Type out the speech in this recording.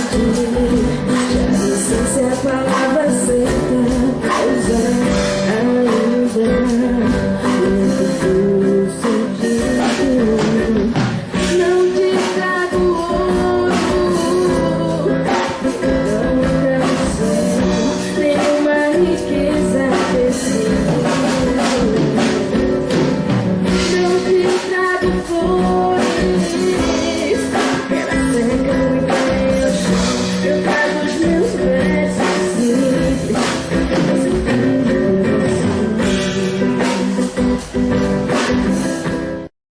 You.